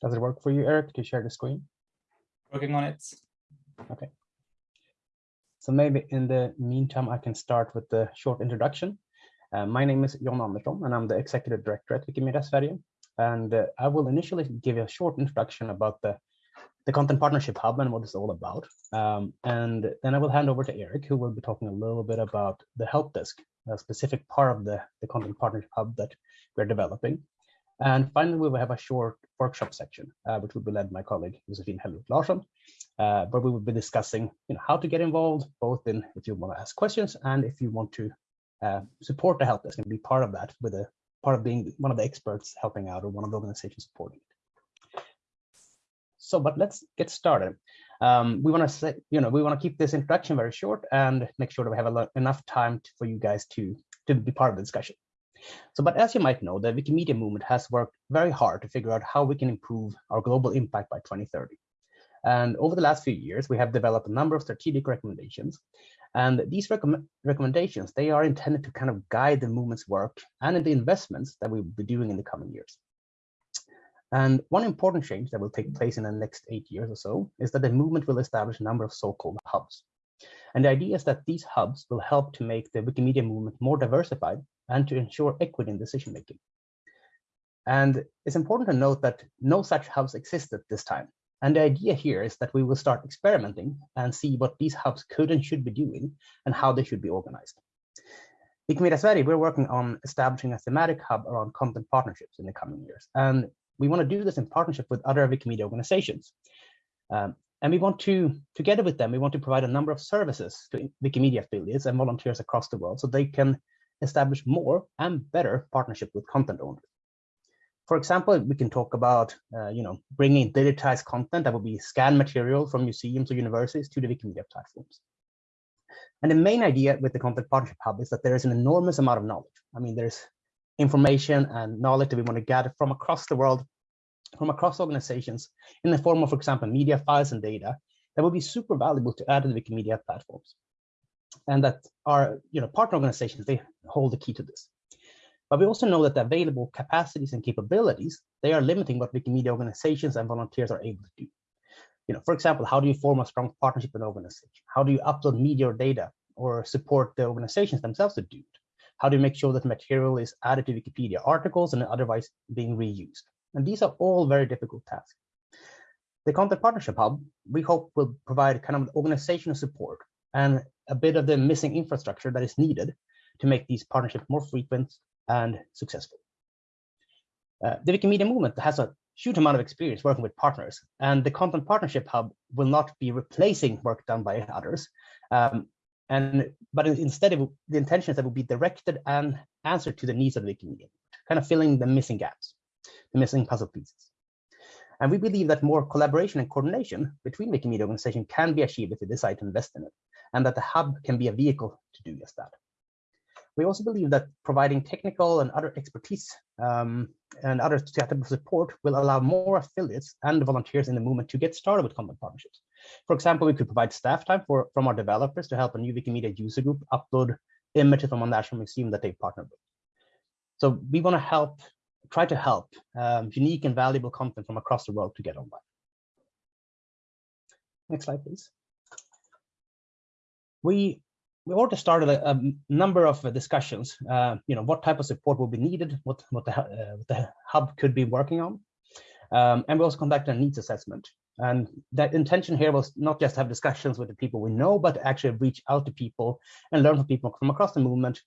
Does it work for you, Eric, to share the screen? Working on it. Okay. So maybe in the meantime, I can start with the short introduction. Uh, my name is John Andersson, and I'm the Executive Director at Wikimedia Sverige. And uh, I will initially give you a short introduction about the, the Content Partnership Hub and what it's all about. Um, and then I will hand over to Eric, who will be talking a little bit about the help desk, a specific part of the, the Content Partnership Hub that we're developing. And finally, we will have a short workshop section, uh, which will be led by my colleague, Josephine Helmut Larsson, uh, where we will be discussing you know, how to get involved, both in if you want to ask questions and if you want to uh, support the help desk and be part of that with a part of being one of the experts helping out or one of the organizations supporting it. So, but let's get started. Um, we want to say, you know, we want to keep this introduction very short and make sure that we have lot, enough time to, for you guys to, to be part of the discussion. So, but as you might know, the Wikimedia movement has worked very hard to figure out how we can improve our global impact by 2030. And over the last few years, we have developed a number of strategic recommendations. And these recomm recommendations, they are intended to kind of guide the movement's work and the investments that we will be doing in the coming years. And one important change that will take place in the next eight years or so is that the movement will establish a number of so-called hubs. And the idea is that these hubs will help to make the Wikimedia movement more diversified and to ensure equity in decision making. And it's important to note that no such hubs exist at this time. And the idea here is that we will start experimenting and see what these hubs could and should be doing and how they should be organized. Wikimedia Sverige, we're working on establishing a thematic hub around content partnerships in the coming years. And we want to do this in partnership with other Wikimedia organizations. Um, and we want to, together with them, we want to provide a number of services to Wikimedia affiliates and volunteers across the world so they can establish more and better partnership with content owners. For example, we can talk about, uh, you know, bringing digitized content that will be scanned material from museums or universities to the Wikimedia platforms. And the main idea with the Content Partnership Hub is that there is an enormous amount of knowledge. I mean, there's information and knowledge that we want to gather from across the world, from across organizations in the form of, for example, media files and data that would be super valuable to add to the Wikimedia platforms and that our you know, partner organizations, they hold the key to this. But we also know that the available capacities and capabilities, they are limiting what Wikimedia organizations and volunteers are able to do. You know, for example, how do you form a strong partnership with an organization? How do you upload media or data or support the organizations themselves to do it? How do you make sure that material is added to Wikipedia articles and otherwise being reused? And these are all very difficult tasks. The Content Partnership Hub, we hope will provide kind of organizational support and a bit of the missing infrastructure that is needed to make these partnerships more frequent and successful. Uh, the Wikimedia movement has a huge amount of experience working with partners, and the Content Partnership Hub will not be replacing work done by others. Um, and but instead, will, the intention is that will be directed and answered to the needs of the Wikimedia, kind of filling the missing gaps, the missing puzzle pieces. And we believe that more collaboration and coordination between Wikimedia organizations can be achieved if we decide to invest in it and that the hub can be a vehicle to do just that. We also believe that providing technical and other expertise um, and other support will allow more affiliates and volunteers in the movement to get started with content partnerships. For example, we could provide staff time for, from our developers to help a new Wikimedia user group upload images from a national museum that they partner with. So we want to help, try to help um, unique and valuable content from across the world to get online. Next slide, please we we already started a, a number of discussions. Uh, you know, what type of support will be needed, what what the, uh, what the hub could be working on, um, and we also conducted a needs assessment. And the intention here was not just to have discussions with the people we know, but actually reach out to people and learn from people from across the movement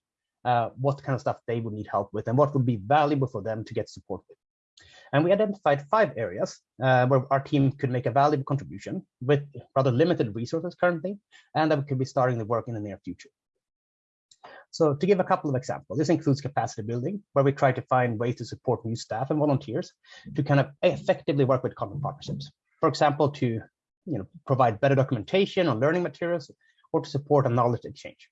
uh, what kind of stuff they would need help with and what would be valuable for them to get support with. And we identified five areas uh, where our team could make a valuable contribution with rather limited resources currently, and that we could be starting the work in the near future. So to give a couple of examples, this includes capacity building, where we try to find ways to support new staff and volunteers to kind of effectively work with content partnerships. For example, to you know, provide better documentation on learning materials or to support a knowledge exchange.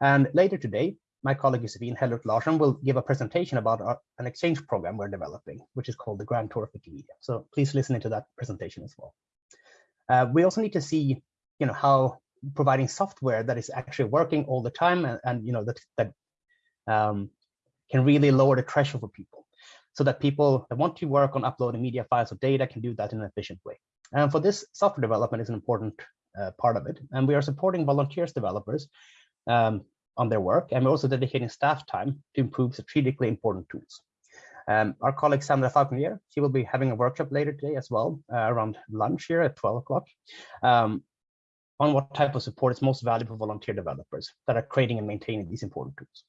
And later today, my colleague Josephine Hellroth Larsson will give a presentation about our, an exchange program we're developing, which is called the Grand Tour of Wikimedia. So please listen into that presentation as well. Uh, we also need to see, you know, how providing software that is actually working all the time and, and you know that that um, can really lower the threshold for people. so that people that want to work on uploading media files or data can do that in an efficient way. And for this, software development is an important uh, part of it. And we are supporting volunteers developers um, on their work, and we're also dedicating staff time to improve strategically important tools. Um, our colleague Sandra Fauconnier, she will be having a workshop later today as well, uh, around lunch here at 12 o'clock, um, on what type of support is most valuable for volunteer developers that are creating and maintaining these important tools.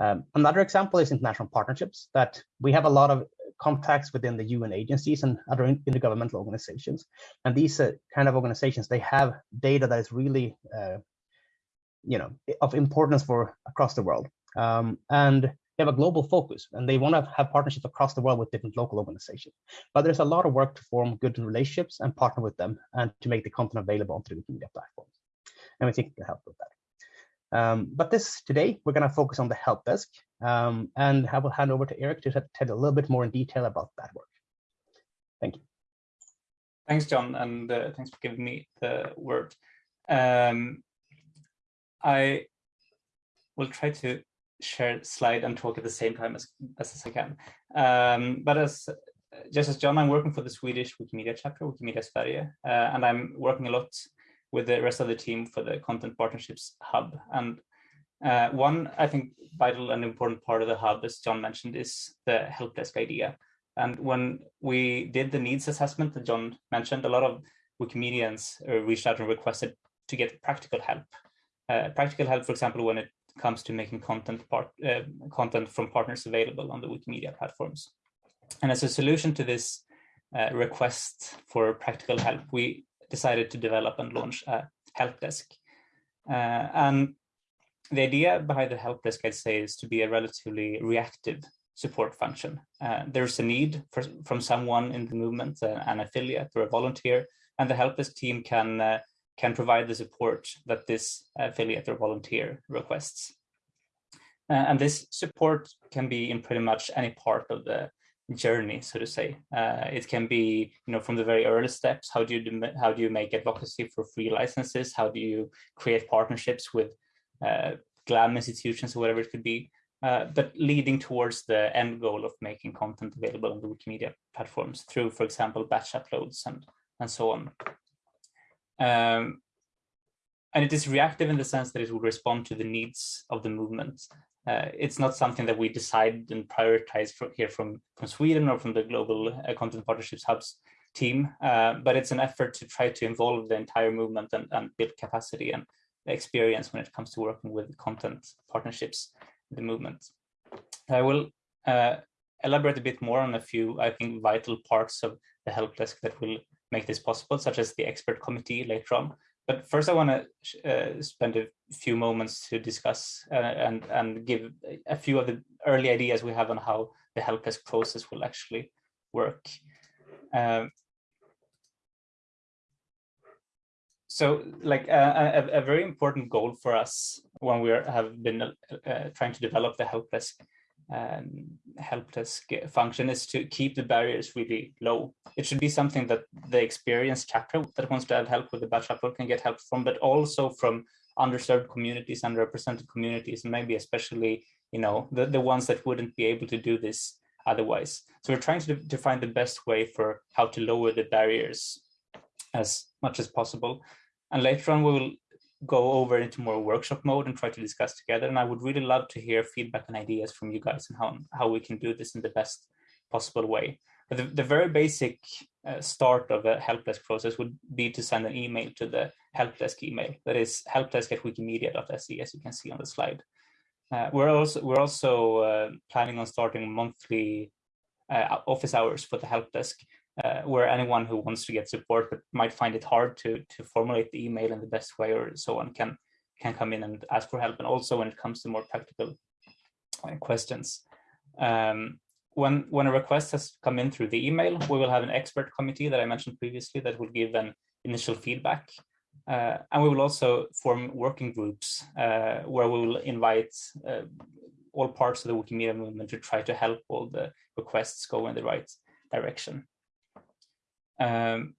Um, another example is international partnerships that we have a lot of contacts within the UN agencies and other intergovernmental organizations. And these uh, kind of organizations, they have data that is really, uh, you know, of importance for across the world. Um, and they have a global focus and they want to have partnerships across the world with different local organizations. But there's a lot of work to form good relationships and partner with them and to make the content available on the Wikimedia platforms. And we think we can help with that. Um, but this today, we're going to focus on the help desk, um, and I will hand over to Eric to tell a little bit more in detail about that work. Thank you. Thanks, John, and uh, thanks for giving me the word. Um, I will try to share slide and talk at the same time as best as I can. Um, but as just as John, I'm working for the Swedish Wikimedia chapter, Wikimedia Sverige, uh, and I'm working a lot with the rest of the team for the Content Partnerships Hub. And uh, one, I think, vital and important part of the hub, as John mentioned, is the help desk idea. And when we did the needs assessment that John mentioned, a lot of Wikimedians uh, reached out and requested to get practical help. Uh, practical help, for example, when it comes to making content part uh, content from partners available on the Wikimedia platforms. And as a solution to this uh, request for practical help, we decided to develop and launch a help desk. Uh, and the idea behind the help desk, I'd say, is to be a relatively reactive support function. Uh, there's a need for, from someone in the movement, uh, an affiliate or a volunteer, and the help desk team can can provide the support that this affiliate or volunteer requests. Uh, and this support can be in pretty much any part of the journey, so to say. Uh, it can be, you know, from the very early steps. How do you how do you make advocacy for free licenses? How do you create partnerships with uh, GLAM institutions or whatever it could be? Uh, but leading towards the end goal of making content available on the Wikimedia platforms through, for example, batch uploads and and so on. Um, and it is reactive in the sense that it will respond to the needs of the movement uh, it's not something that we decide and prioritize from here from, from Sweden or from the Global uh, Content Partnerships Hubs team, uh, but it's an effort to try to involve the entire movement and, and build capacity and experience when it comes to working with content partnerships the movement. I will uh, elaborate a bit more on a few, I think, vital parts of the help desk that will make this possible, such as the expert committee later on, but first, I want to uh, spend a few moments to discuss uh, and and give a few of the early ideas we have on how the help desk process will actually work. Um, so, like uh, a, a, very important goal for us when we have been uh, trying to develop the help desk um, help desk function is to keep the barriers really low. It should be something that the experienced chapter that wants to have help with the batch upload can get help from, but also from underserved communities, underrepresented communities, and maybe especially, you know, the, the ones that wouldn't be able to do this otherwise. So we're trying to, to find the best way for how to lower the barriers as much as possible. And later on, we will go over into more workshop mode and try to discuss together. And I would really love to hear feedback and ideas from you guys and how, how we can do this in the best possible way. But the, the very basic uh, start of a help desk process would be to send an email to the help desk email. That is helpdesk at wikimedia.se, as you can see on the slide. Uh, we're also we're also uh, planning on starting monthly uh, office hours for the help desk uh, where anyone who wants to get support but might find it hard to to formulate the email in the best way or so on can can come in and ask for help. And also when it comes to more practical uh, questions. Um, when, when a request has come in through the email, we will have an expert committee that I mentioned previously that will give an initial feedback. Uh, and we will also form working groups uh, where we will invite uh, all parts of the Wikimedia movement to try to help all the requests go in the right direction. Um,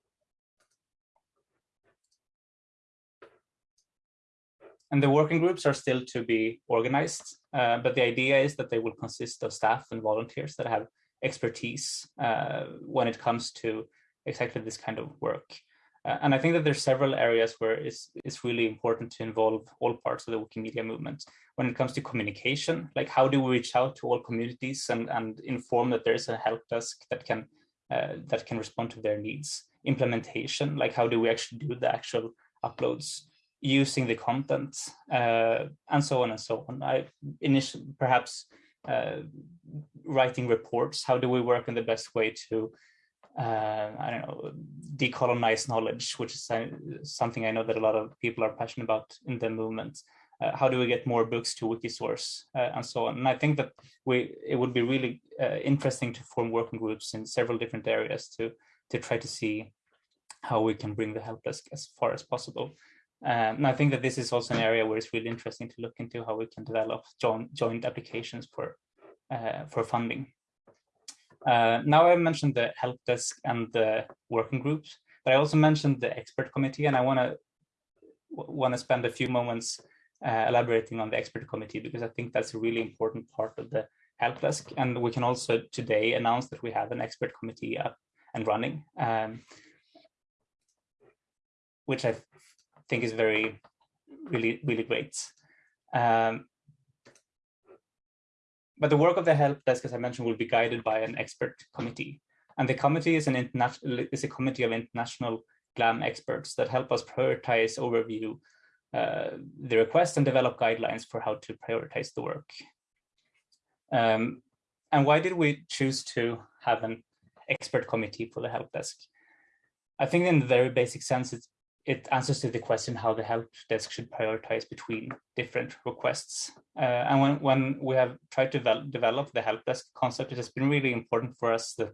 and the working groups are still to be organized, uh, but the idea is that they will consist of staff and volunteers that have expertise uh, when it comes to exactly this kind of work. Uh, and I think that there's several areas where it's, it's really important to involve all parts of the Wikimedia movement. When it comes to communication, like how do we reach out to all communities and, and inform that there's a help desk that can uh, that can respond to their needs? Implementation, like how do we actually do the actual uploads? using the content uh, and so on and so on. I initially perhaps uh, writing reports. How do we work in the best way to uh, I don't know, decolonize knowledge, which is uh, something I know that a lot of people are passionate about in the movement. Uh, how do we get more books to Wikisource uh, and so on? And I think that we it would be really uh, interesting to form working groups in several different areas to to try to see how we can bring the help desk as far as possible. Um, and I think that this is also an area where it's really interesting to look into how we can develop joint joint applications for uh, for funding. Uh, now I mentioned the help desk and the working groups, but I also mentioned the expert committee, and I want to want to spend a few moments uh, elaborating on the expert committee because I think that's a really important part of the help desk. And we can also today announce that we have an expert committee up and running, um, which I think is very, really, really great. Um, but the work of the help desk, as I mentioned, will be guided by an expert committee. And the committee is an international is a committee of international GLAM experts that help us prioritize, overview uh, the request and develop guidelines for how to prioritize the work. Um, and why did we choose to have an expert committee for the help desk? I think in the very basic sense, it's it answers to the question how the help desk should prioritize between different requests. Uh, and when, when we have tried to develop, develop the help desk concept, it has been really important for us that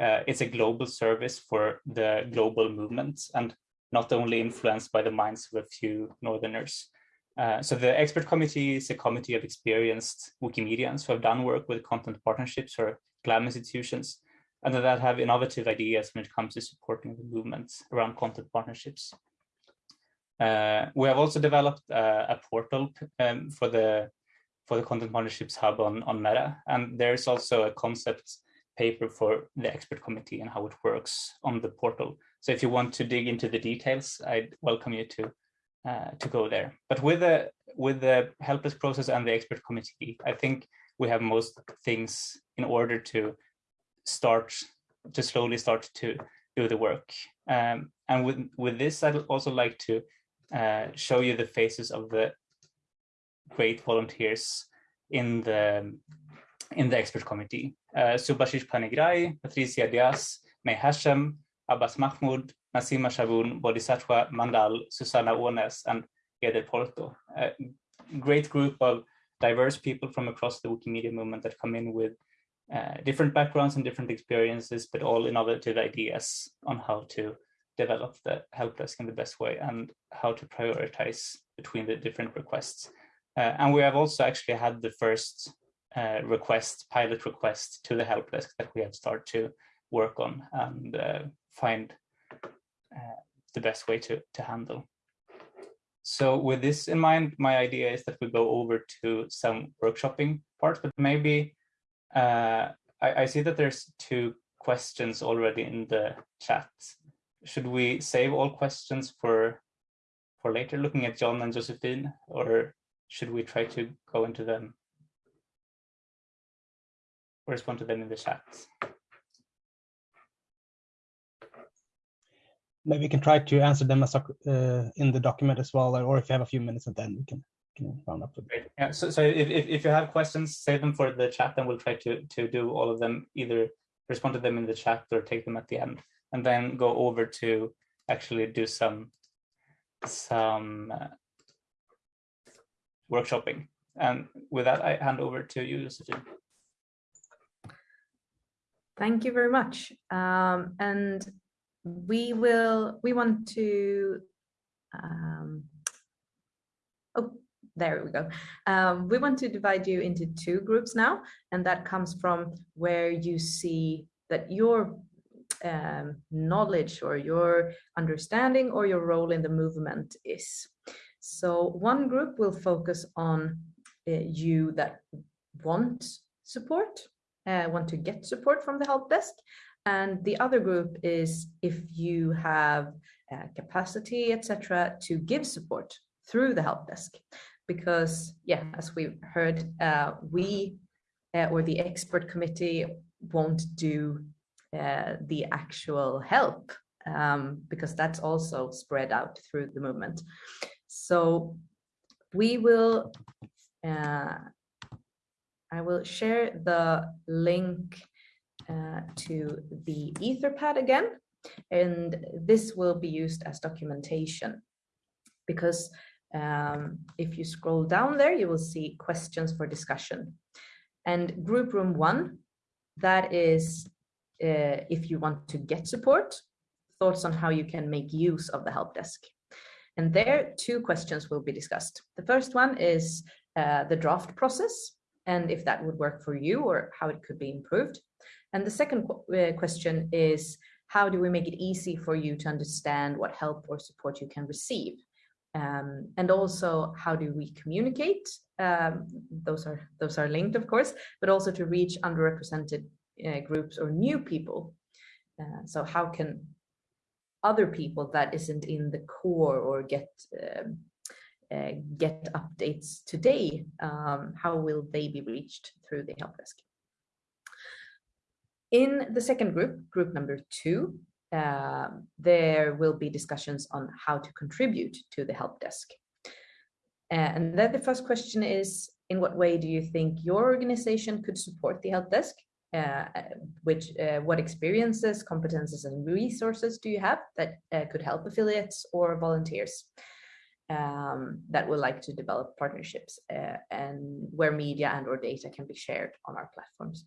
uh, it's a global service for the global movements and not only influenced by the minds of a few Northerners. Uh, so the expert committee is a committee of experienced Wikimedians who have done work with content partnerships or GLAM institutions and that have innovative ideas when it comes to supporting the movements around content partnerships. Uh, we have also developed uh, a portal um, for the for the content partnerships hub on on Meta, and there's also a concept paper for the expert committee and how it works on the portal. So if you want to dig into the details, I'd welcome you to uh, to go there. But with the with the help desk process and the expert committee, I think we have most things in order to start to slowly start to do the work. Um, and with, with this, I'd also like to uh, show you the faces of the great volunteers in the in the expert committee. Uh, Subhashish Panigrahi, Patricia Diaz, May Hashem, Abbas Mahmoud, Nasima Shabun, Bodhisattwa Mandal, Susanna Ånäs, and Eder Porto. A great group of diverse people from across the Wikimedia movement that come in with uh, different backgrounds and different experiences, but all innovative ideas on how to develop the help desk in the best way and how to prioritize between the different requests. Uh, and we have also actually had the first uh, request, pilot request to the help desk that we have started to work on and uh, find uh, the best way to, to handle. So with this in mind, my idea is that we go over to some workshopping parts, but maybe uh, I, I see that there's two questions already in the chat. Should we save all questions for for later, looking at John and Josephine, or should we try to go into them or respond to them in the chat? Maybe we can try to answer them as, uh, in the document as well, or if you have a few minutes and then we can can round up. Great. Yeah. So, so if, if, if you have questions, save them for the chat, and we'll try to to do all of them. Either respond to them in the chat or take them at the end, and then go over to actually do some some uh, workshopping. And with that, I hand over to you, Josephine. Thank you very much. Um, and we will, we want to, um, oh, there we go. Um, we want to divide you into two groups now, and that comes from where you see that your um, knowledge or your understanding or your role in the movement is. So one group will focus on uh, you that want support uh, want to get support from the help desk. And the other group is if you have uh, capacity, etc., to give support through the help desk. Because, yeah, as we've heard, uh, we uh, or the expert committee won't do uh, the actual help um, because that's also spread out through the movement. So we will, uh, I will share the link uh, to the Etherpad again, and this will be used as documentation because um, if you scroll down there, you will see questions for discussion. And group room one, that is uh, if you want to get support, thoughts on how you can make use of the help desk. And there, two questions will be discussed. The first one is uh, the draft process and if that would work for you or how it could be improved. And the second uh, question is, how do we make it easy for you to understand what help or support you can receive? Um, and also, how do we communicate? Um, those are those are linked, of course, but also to reach underrepresented uh, groups or new people. Uh, so how can other people that isn't in the core or get um, uh, get updates today, um, how will they be reached through the help desk? In the second group, group number two, uh, there will be discussions on how to contribute to the help desk. Uh, and then the first question is, in what way do you think your organization could support the help desk? Uh, which uh, what experiences, competences, and resources do you have that uh, could help affiliates or volunteers um, that would like to develop partnerships uh, and where media and or data can be shared on our platforms?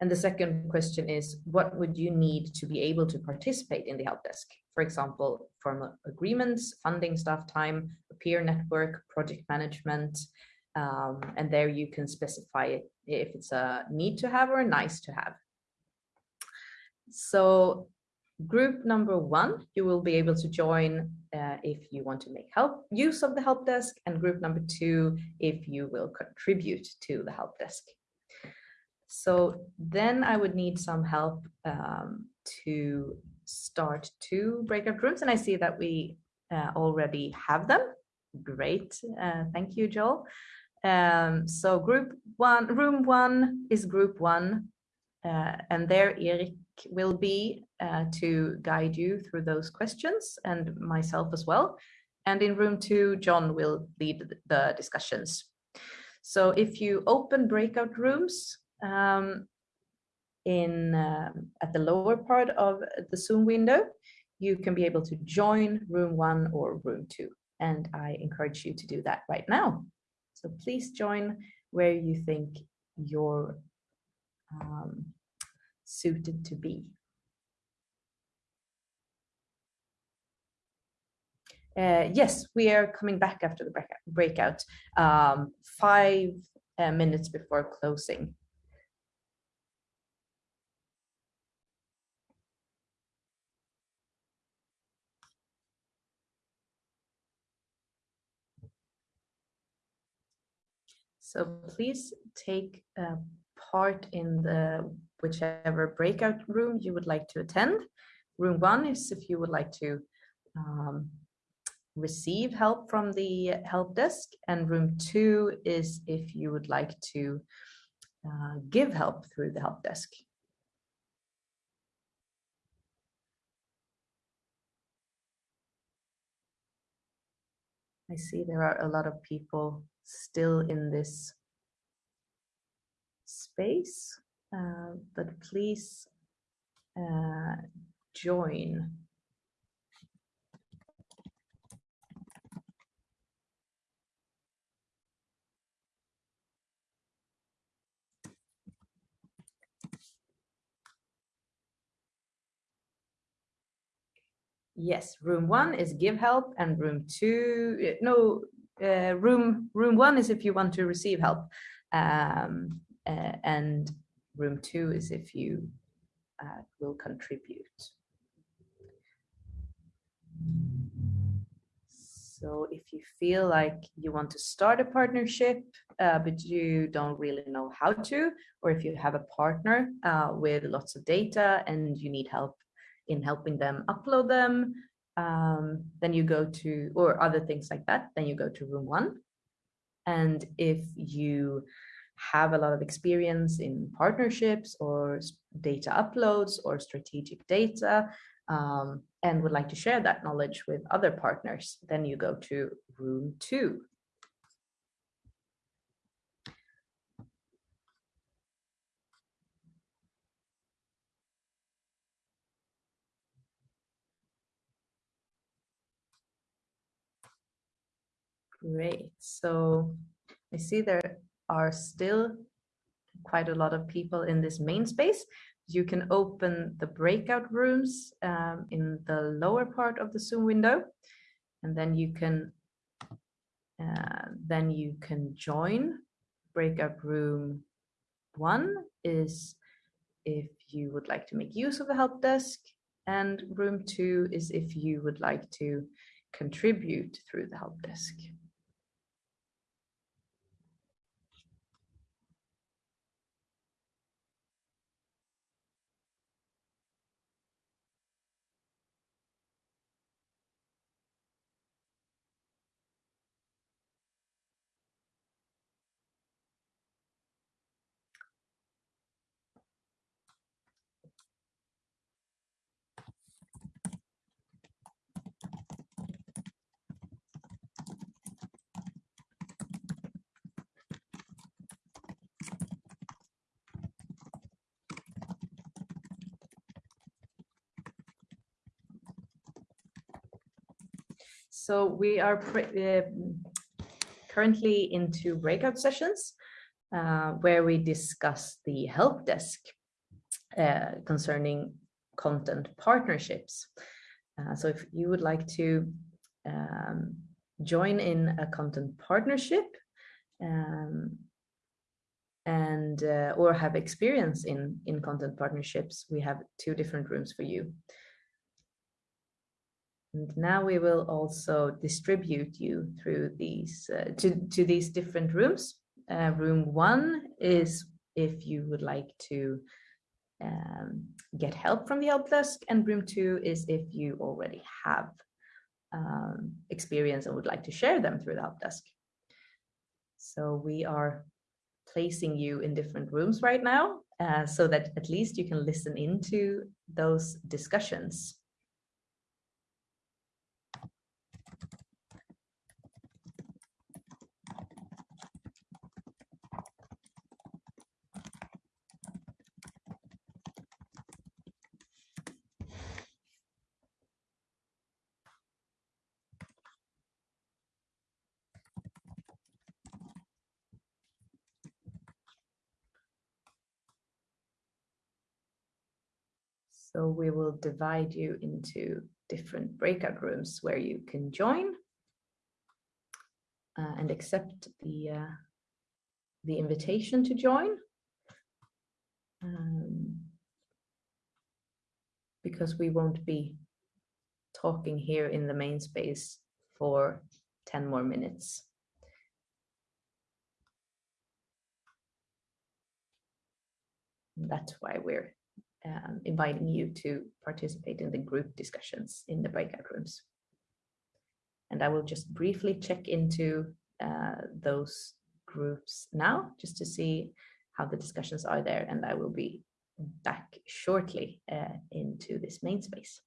And the second question is, what would you need to be able to participate in the help desk? For example, formal agreements, funding staff time, peer network, project management, um, and there you can specify it if it's a need to have or a nice to have. So group number one, you will be able to join uh, if you want to make help use of the help desk and group number two, if you will contribute to the help desk. So then I would need some help um, to start two breakout rooms and I see that we uh, already have them. Great, uh, thank you, Joel. Um, so group one, room one is group one, uh, and there Erik will be uh, to guide you through those questions and myself as well. And in room two, John will lead the discussions. So if you open breakout rooms um, in uh, at the lower part of the Zoom window, you can be able to join room one or room two. And I encourage you to do that right now. So please join where you think you're um, suited to be. Uh, yes, we are coming back after the breakout, um, five uh, minutes before closing. So please take uh, part in the whichever breakout room you would like to attend. Room one is if you would like to um, receive help from the help desk and room two is if you would like to uh, give help through the help desk. I see there are a lot of people still in this space, uh, but please uh, join. Yes, room one is give help and room two, no, uh, room room one is if you want to receive help, um, uh, and room two is if you uh, will contribute. So if you feel like you want to start a partnership, uh, but you don't really know how to, or if you have a partner uh, with lots of data and you need help in helping them upload them, um, then you go to, or other things like that, then you go to room one. And if you have a lot of experience in partnerships or data uploads or strategic data, um, and would like to share that knowledge with other partners, then you go to room two. Great. So I see there are still quite a lot of people in this main space. You can open the breakout rooms um, in the lower part of the Zoom window, and then you can uh, then you can join breakout room one is if you would like to make use of the help desk and room two is if you would like to contribute through the help desk. So we are uh, currently into breakout sessions uh, where we discuss the help desk uh, concerning content partnerships. Uh, so if you would like to um, join in a content partnership um, and uh, or have experience in in content partnerships, we have two different rooms for you. And now we will also distribute you through these uh, to, to these different rooms. Uh, room one is if you would like to um, get help from the help desk and room two is if you already have um, experience and would like to share them through the help desk. So we are placing you in different rooms right now uh, so that at least you can listen into those discussions. So we will divide you into different breakout rooms where you can join uh, and accept the, uh, the invitation to join. Um, because we won't be talking here in the main space for 10 more minutes. That's why we're um, inviting you to participate in the group discussions in the breakout rooms. And I will just briefly check into uh, those groups now, just to see how the discussions are there. And I will be back shortly uh, into this main space.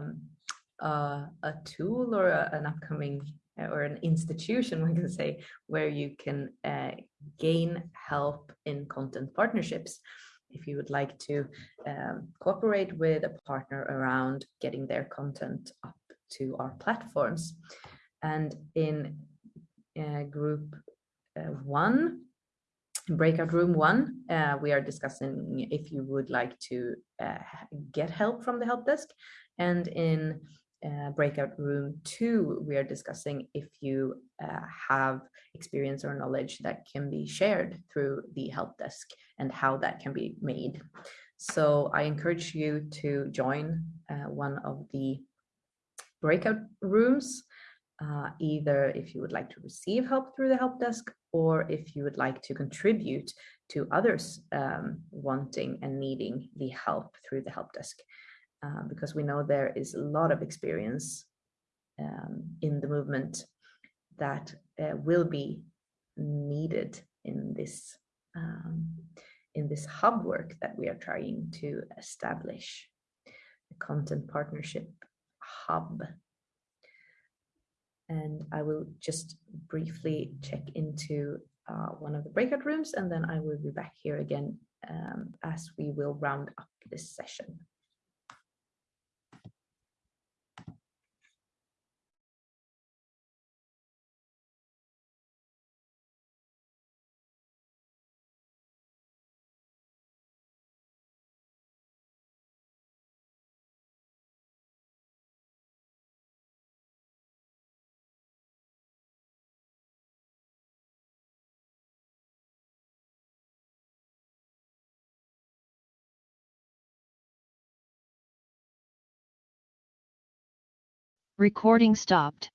Um, uh, a tool or a, an upcoming or an institution, one can say, where you can uh, gain help in content partnerships. If you would like to um, cooperate with a partner around getting their content up to our platforms. And in uh, group uh, one, breakout room one, uh, we are discussing if you would like to uh, get help from the help desk. And in uh, breakout room two, we are discussing if you uh, have experience or knowledge that can be shared through the help desk and how that can be made. So I encourage you to join uh, one of the breakout rooms, uh, either if you would like to receive help through the help desk or if you would like to contribute to others um, wanting and needing the help through the help desk. Uh, because we know there is a lot of experience um, in the movement that uh, will be needed in this um, in this hub work that we are trying to establish, the content partnership hub. And I will just briefly check into uh, one of the breakout rooms and then I will be back here again um, as we will round up this session. Recording stopped.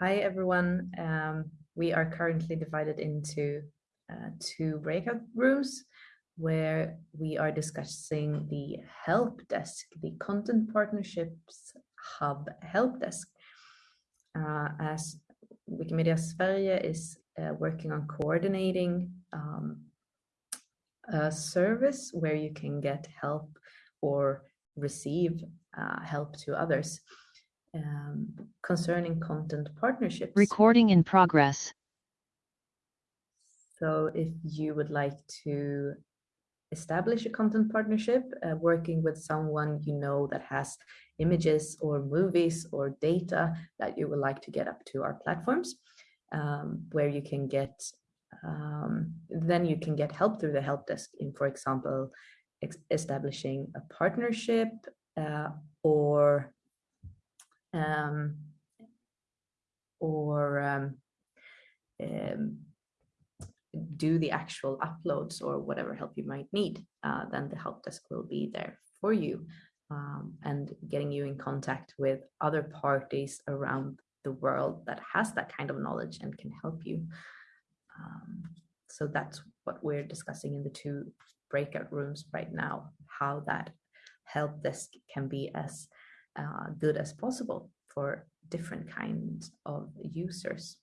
Hi, everyone. Um, we are currently divided into uh, two breakout rooms where we are discussing the help desk, the content partnerships hub help desk. Uh, as Wikimedia Sverige is uh, working on coordinating um, a service where you can get help or receive uh, help to others um, concerning content partnerships. Recording in progress. So if you would like to establish a content partnership, uh, working with someone you know that has images or movies or data that you would like to get up to our platforms, um, where you can get, um, then you can get help through the help desk in, for example, establishing a partnership uh, or um, or um, um, do the actual uploads or whatever help you might need, uh, then the help desk will be there for you um, and getting you in contact with other parties around the world that has that kind of knowledge and can help you. Um, so that's what we're discussing in the two breakout rooms right now, how that help desk can be as uh, good as possible for different kinds of users.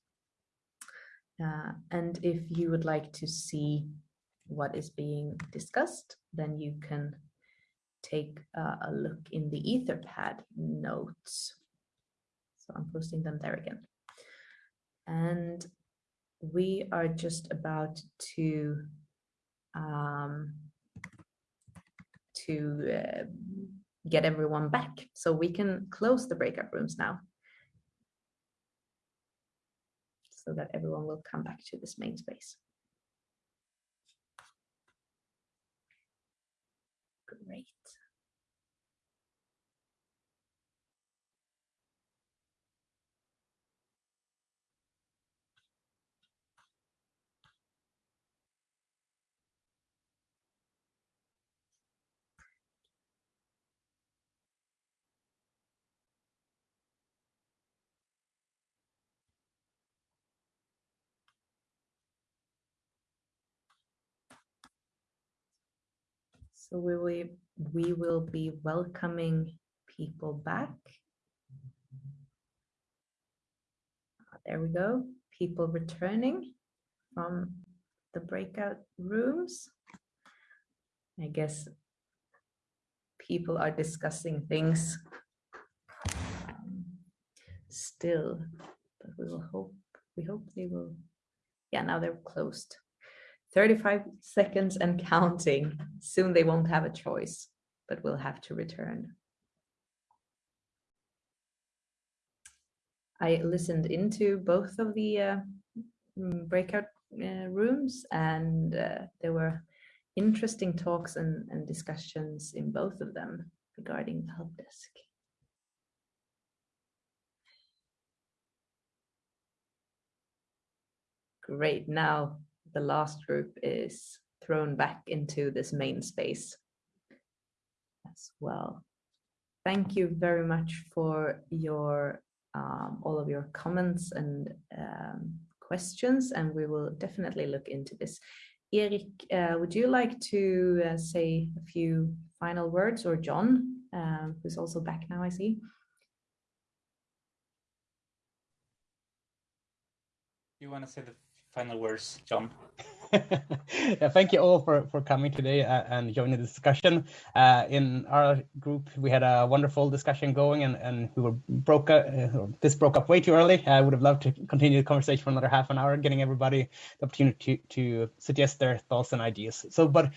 Uh, and if you would like to see what is being discussed, then you can take uh, a look in the Etherpad notes. So I'm posting them there again. And we are just about to um, to uh, get everyone back. So we can close the breakout rooms now. So that everyone will come back to this main space. Great. So we will, we will be welcoming people back. Ah, there we go. People returning from the breakout rooms. I guess people are discussing things still, but we will hope, we hope they will, yeah, now they're closed. 35 seconds and counting. Soon they won't have a choice, but will have to return. I listened into both of the uh, mm, breakout uh, rooms and uh, there were interesting talks and, and discussions in both of them regarding the help desk. Great, now the last group is thrown back into this main space as well. Thank you very much for your um, all of your comments and um, questions, and we will definitely look into this. Eric, uh, would you like to uh, say a few final words, or John, uh, who's also back now, I see? You want to say the final words, John? yeah, thank you all for, for coming today uh, and joining the discussion. Uh, in our group, we had a wonderful discussion going, and, and we were broke. Up, uh, this broke up way too early. I would have loved to continue the conversation for another half an hour, getting everybody the opportunity to, to suggest their thoughts and ideas. So, but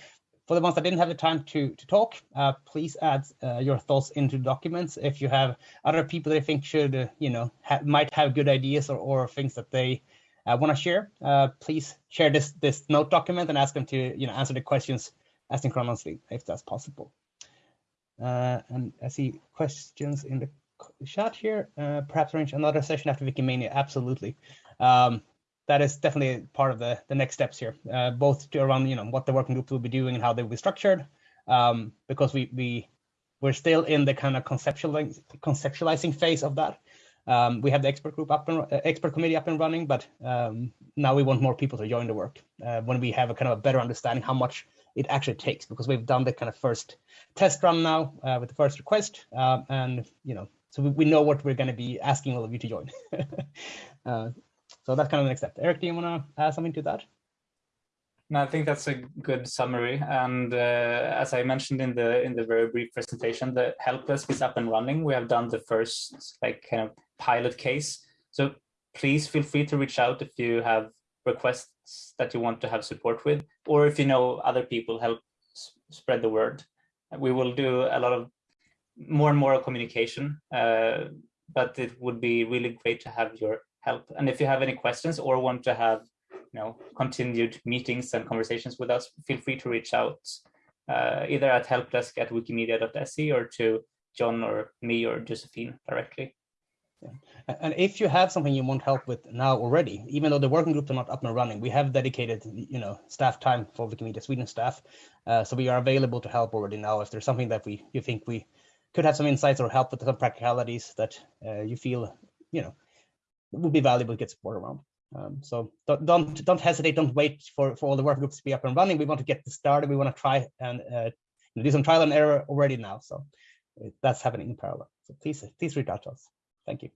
for the ones that didn't have the time to to talk, uh, please add uh, your thoughts into documents. If you have other people that you think should, you know, ha might have good ideas or, or things that they uh, want to share, uh, please share this this note document and ask them to you know answer the questions asynchronously if that's possible. Uh, and I see questions in the chat here. Uh, perhaps arrange another session after Wikimania. Absolutely. Um, that is definitely part of the the next steps here, uh, both to around you know what the working group will be doing and how they will be structured, um, because we we we're still in the kind of conceptualizing conceptualizing phase of that. Um, we have the expert group up and uh, expert committee up and running, but um, now we want more people to join the work uh, when we have a kind of a better understanding how much it actually takes because we've done the kind of first test run now uh, with the first request, um, and you know, so we, we know what we're going to be asking all of you to join. uh, so that's kind of the next step. Erik, do you want to add something to that? No, I think that's a good summary. And uh, as I mentioned in the in the very brief presentation, the help desk is up and running. We have done the first like kind of pilot case. So please feel free to reach out if you have requests that you want to have support with, or if you know other people, help spread the word. We will do a lot of more and more communication, uh, but it would be really great to have your help. And if you have any questions or want to have you know, continued meetings and conversations with us, feel free to reach out uh, either at helpdesk at wikimedia.se or to John or me or Josephine directly. A- And if you have something you want help with now already, even though the working groups are not up and running, we have dedicated, you know, staff time for Wikimedia Sweden staff. Uh, so we are available to help already now. If there's something that we you think we could have some insights or help with some practicalities that uh, you feel, you know, would be valuable to get support around. Um, so don't, don't don't hesitate. Don't wait for for all the working groups to be up and running. We want to get this started. We want to try and uh, do some trial and error already now. So uh, that's happening in parallel. So please please reach out to us. Thank you.